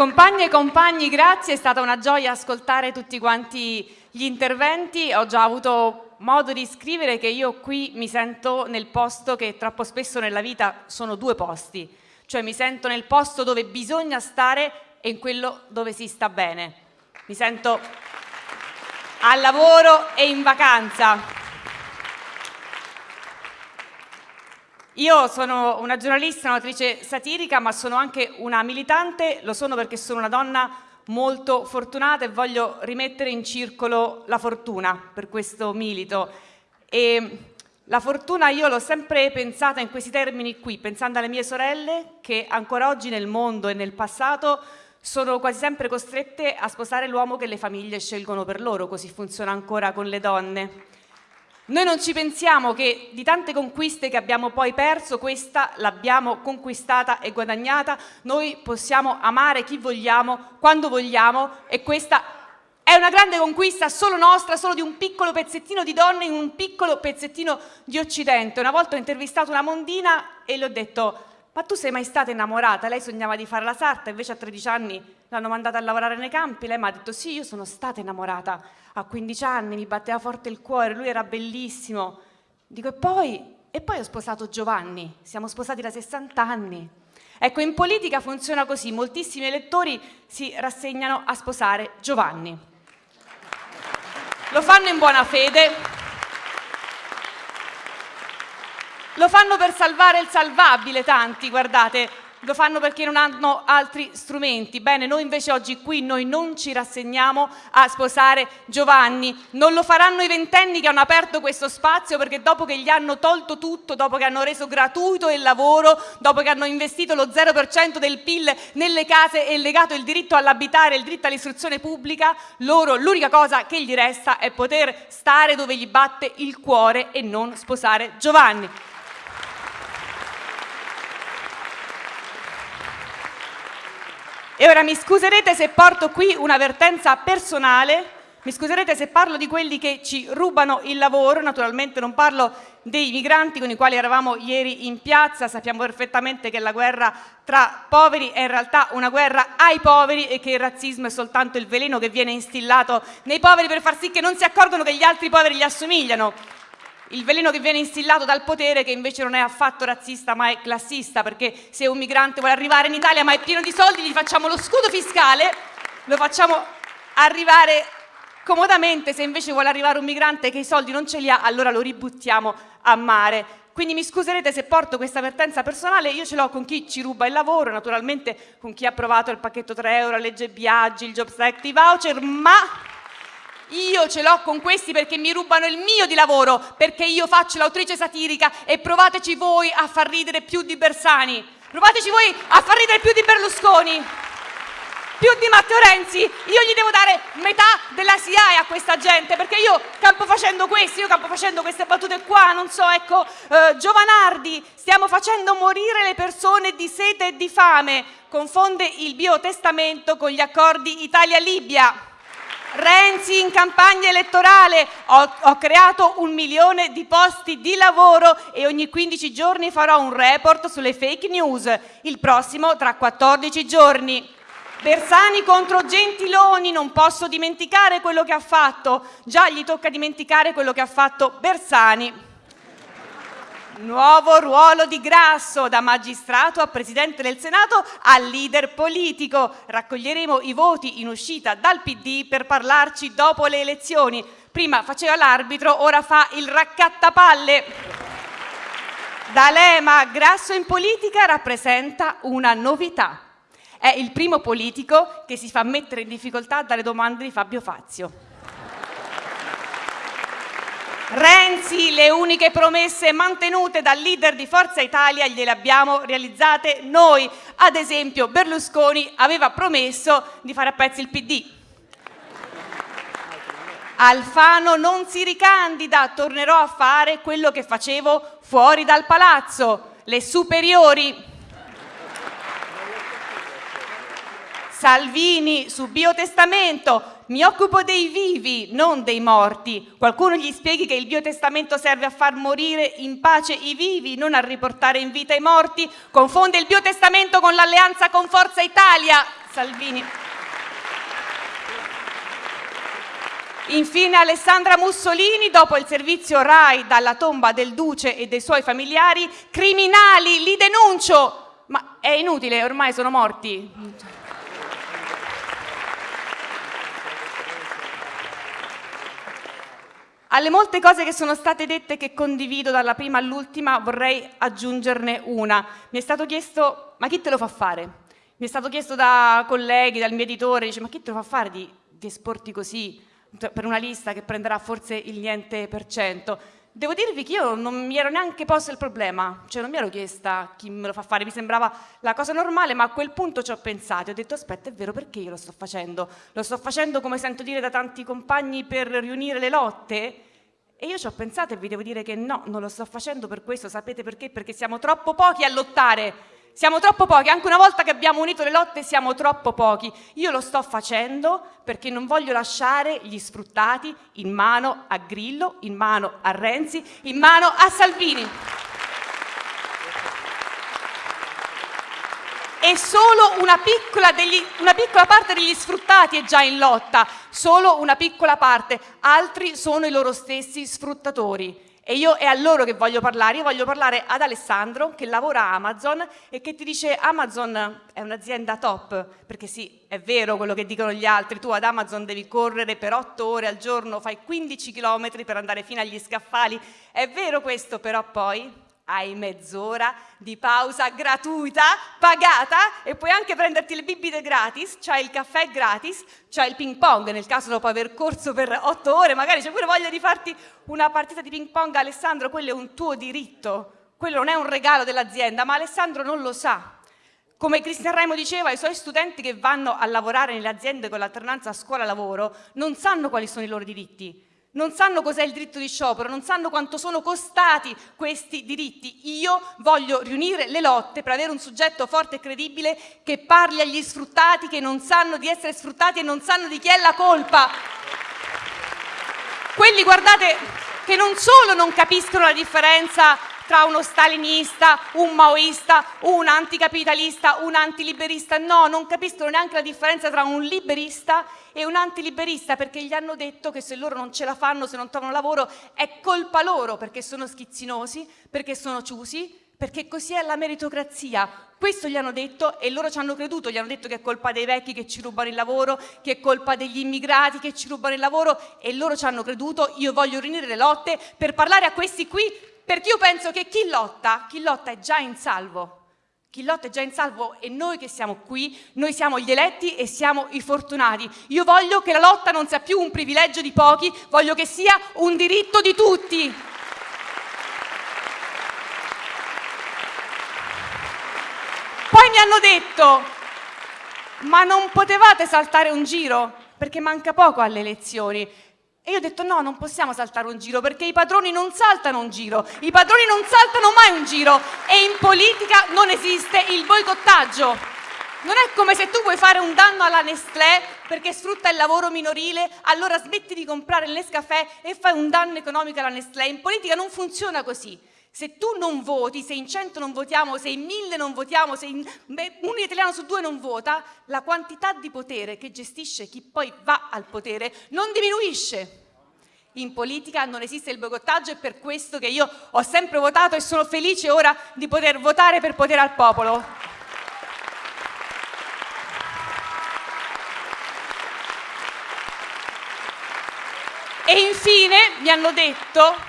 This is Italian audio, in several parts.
Compagne e compagni, grazie, è stata una gioia ascoltare tutti quanti gli interventi. Ho già avuto modo di scrivere che io qui mi sento nel posto che troppo spesso nella vita sono due posti, cioè mi sento nel posto dove bisogna stare e in quello dove si sta bene. Mi sento al lavoro e in vacanza. Io sono una giornalista, un'autrice satirica, ma sono anche una militante, lo sono perché sono una donna molto fortunata e voglio rimettere in circolo la fortuna per questo milito. E la fortuna io l'ho sempre pensata in questi termini qui, pensando alle mie sorelle che ancora oggi nel mondo e nel passato sono quasi sempre costrette a sposare l'uomo che le famiglie scelgono per loro, così funziona ancora con le donne. Noi non ci pensiamo che di tante conquiste che abbiamo poi perso, questa l'abbiamo conquistata e guadagnata, noi possiamo amare chi vogliamo, quando vogliamo e questa è una grande conquista solo nostra, solo di un piccolo pezzettino di donne in un piccolo pezzettino di Occidente. Una volta ho intervistato una mondina e le ho detto ma tu sei mai stata innamorata? Lei sognava di fare la sarta, invece a 13 anni l'hanno mandata a lavorare nei campi, lei mi ha detto sì, io sono stata innamorata, a 15 anni mi batteva forte il cuore, lui era bellissimo. Dico e poi, e poi ho sposato Giovanni, siamo sposati da 60 anni. Ecco, in politica funziona così, moltissimi elettori si rassegnano a sposare Giovanni. Lo fanno in buona fede, lo fanno per salvare il salvabile tanti, guardate, lo fanno perché non hanno altri strumenti. Bene, noi invece oggi qui noi non ci rassegniamo a sposare Giovanni, non lo faranno i ventenni che hanno aperto questo spazio perché dopo che gli hanno tolto tutto, dopo che hanno reso gratuito il lavoro, dopo che hanno investito lo 0% del PIL nelle case e legato il diritto all'abitare il diritto all'istruzione pubblica, loro l'unica cosa che gli resta è poter stare dove gli batte il cuore e non sposare Giovanni. E ora mi scuserete se porto qui un'avvertenza personale, mi scuserete se parlo di quelli che ci rubano il lavoro, naturalmente non parlo dei migranti con i quali eravamo ieri in piazza, sappiamo perfettamente che la guerra tra poveri è in realtà una guerra ai poveri e che il razzismo è soltanto il veleno che viene instillato nei poveri per far sì che non si accorgono che gli altri poveri gli assomigliano il veleno che viene instillato dal potere che invece non è affatto razzista ma è classista perché se un migrante vuole arrivare in Italia ma è pieno di soldi gli facciamo lo scudo fiscale, lo facciamo arrivare comodamente, se invece vuole arrivare un migrante che i soldi non ce li ha allora lo ributtiamo a mare. Quindi mi scuserete se porto questa avvertenza personale, io ce l'ho con chi ci ruba il lavoro, naturalmente con chi ha approvato il pacchetto 3 euro, la legge Biaggi, il Jobs Act, i voucher, ma io ce l'ho con questi perché mi rubano il mio di lavoro, perché io faccio l'autrice satirica e provateci voi a far ridere più di Bersani, provateci voi a far ridere più di Berlusconi, più di Matteo Renzi, io gli devo dare metà della SIAE a questa gente, perché io campo facendo questo, io campo facendo queste battute qua, non so, ecco, eh, Giovanardi, stiamo facendo morire le persone di sete e di fame, confonde il biotestamento con gli accordi Italia-Libia. Renzi in campagna elettorale, ho, ho, creato un milione di posti di lavoro e ogni 15 giorni farò un report sulle fake news, il prossimo tra 14 giorni. Bersani contro Gentiloni, non posso dimenticare quello che ha fatto, già gli tocca dimenticare quello che ha fatto Bersani. Nuovo ruolo di Grasso, da magistrato a Presidente del Senato a leader politico. Raccoglieremo i voti in uscita dal PD per parlarci dopo le elezioni. Prima faceva l'arbitro, ora fa il raccattapalle. D'Alema, Grasso in politica rappresenta una novità. È il primo politico che si fa mettere in difficoltà dalle domande di Fabio Fazio. Renzi, le uniche promesse mantenute dal leader di Forza Italia gliele abbiamo realizzate noi. Ad esempio Berlusconi aveva promesso di fare a pezzi il PD. Alfano non si ricandida, tornerò a fare quello che facevo fuori dal palazzo, le superiori. Salvini su biotestamento, mi occupo dei vivi, non dei morti. Qualcuno gli spieghi che il biotestamento serve a far morire in pace i vivi, non a riportare in vita i morti? Confonde il biotestamento con l'alleanza con Forza Italia. Salvini. Infine Alessandra Mussolini, dopo il servizio RAI dalla tomba del duce e dei suoi familiari, criminali, li denuncio! Ma è inutile, ormai sono morti. Alle molte cose che sono state dette che condivido dalla prima all'ultima vorrei aggiungerne una. Mi è stato chiesto, ma chi te lo fa fare? Mi è stato chiesto da colleghi, dal mio editore, dice, ma chi te lo fa fare di, di esporti così per una lista che prenderà forse il niente per cento? Devo dirvi che io non mi ero neanche posto il problema, cioè non mi ero chiesta chi me lo fa fare, mi sembrava la cosa normale, ma a quel punto ci ho pensato, ho detto aspetta è vero perché io lo sto facendo? Lo sto facendo come sento dire da tanti compagni per riunire le lotte? E io ci ho pensato e vi devo dire che no, non lo sto facendo per questo, sapete perché? Perché siamo troppo pochi a lottare, siamo troppo pochi, anche una volta che abbiamo unito le lotte siamo troppo pochi. Io lo sto facendo perché non voglio lasciare gli sfruttati in mano a Grillo, in mano a Renzi, in mano a Salvini. E solo una piccola, degli, una piccola parte degli sfruttati è già in lotta, solo una piccola parte, altri sono i loro stessi sfruttatori. E io è a loro che voglio parlare, io voglio parlare ad Alessandro che lavora a Amazon e che ti dice Amazon è un'azienda top, perché sì, è vero quello che dicono gli altri, tu ad Amazon devi correre per otto ore al giorno, fai 15 km per andare fino agli scaffali, è vero questo, però poi hai mezz'ora di pausa gratuita, pagata e puoi anche prenderti le bibite gratis, c'hai il caffè gratis, c'hai il ping pong nel caso dopo aver corso per otto ore, magari c'è pure voglia di farti una partita di ping pong, Alessandro, quello è un tuo diritto, quello non è un regalo dell'azienda, ma Alessandro non lo sa. Come Cristian Raimo diceva, i suoi studenti che vanno a lavorare nelle aziende con l'alternanza scuola-lavoro non sanno quali sono i loro diritti, non sanno cos'è il diritto di sciopero, non sanno quanto sono costati questi diritti. Io voglio riunire le lotte per avere un soggetto forte e credibile che parli agli sfruttati che non sanno di essere sfruttati e non sanno di chi è la colpa. Quelli, guardate, che non solo non capiscono la differenza tra uno stalinista, un maoista, un anticapitalista, un antiliberista. No, non capiscono neanche la differenza tra un liberista e un antiliberista perché gli hanno detto che se loro non ce la fanno, se non trovano lavoro, è colpa loro perché sono schizzinosi, perché sono ciusi, perché così è la meritocrazia. Questo gli hanno detto e loro ci hanno creduto, gli hanno detto che è colpa dei vecchi che ci rubano il lavoro, che è colpa degli immigrati che ci rubano il lavoro e loro ci hanno creduto. Io voglio riunire le lotte per parlare a questi qui perché io penso che chi lotta, chi lotta è già in salvo. Chi lotta è già in salvo e noi che siamo qui, noi siamo gli eletti e siamo i fortunati. Io voglio che la lotta non sia più un privilegio di pochi, voglio che sia un diritto di tutti. Poi mi hanno detto, ma non potevate saltare un giro perché manca poco alle elezioni. E io ho detto no, non possiamo saltare un giro perché i padroni non saltano un giro, i padroni non saltano mai un giro e in politica non esiste il boicottaggio. Non è come se tu vuoi fare un danno alla Nestlé perché sfrutta il lavoro minorile, allora smetti di comprare il Nescafè e fai un danno economico alla Nestlé. In politica non funziona così. Se tu non voti, se in 100 non votiamo, se in 1000 non votiamo, se in, beh, un italiano su due non vota, la quantità di potere che gestisce chi poi va al potere non diminuisce. In politica non esiste il boicottaggio e per questo che io ho sempre votato e sono felice ora di poter votare per potere al popolo. E infine mi hanno detto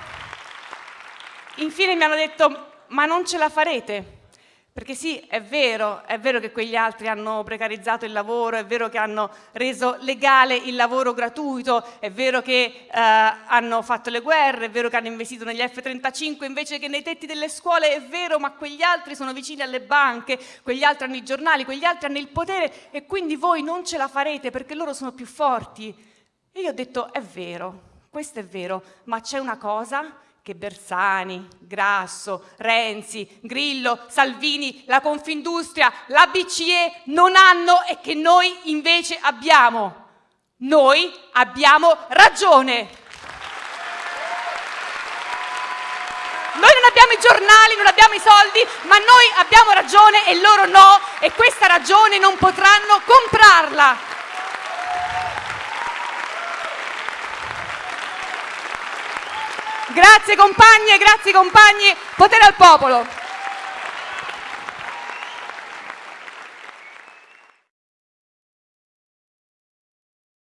Infine mi hanno detto, ma non ce la farete? Perché sì, è vero, è vero che quegli altri hanno precarizzato il lavoro, è vero che hanno reso legale il lavoro gratuito, è vero che eh, hanno fatto le guerre, è vero che hanno investito negli F-35 invece che nei tetti delle scuole, è vero, ma quegli altri sono vicini alle banche, quegli altri hanno i giornali, quegli altri hanno il potere e quindi voi non ce la farete perché loro sono più forti. E io ho detto, è vero, questo è vero, ma c'è una cosa che Bersani, Grasso, Renzi, Grillo, Salvini, la Confindustria, la BCE non hanno e che noi invece abbiamo. Noi abbiamo ragione. Noi non abbiamo i giornali, non abbiamo i soldi, ma noi abbiamo ragione e loro no e questa ragione non potranno comprarla. Grazie compagne, grazie compagni, potere al popolo.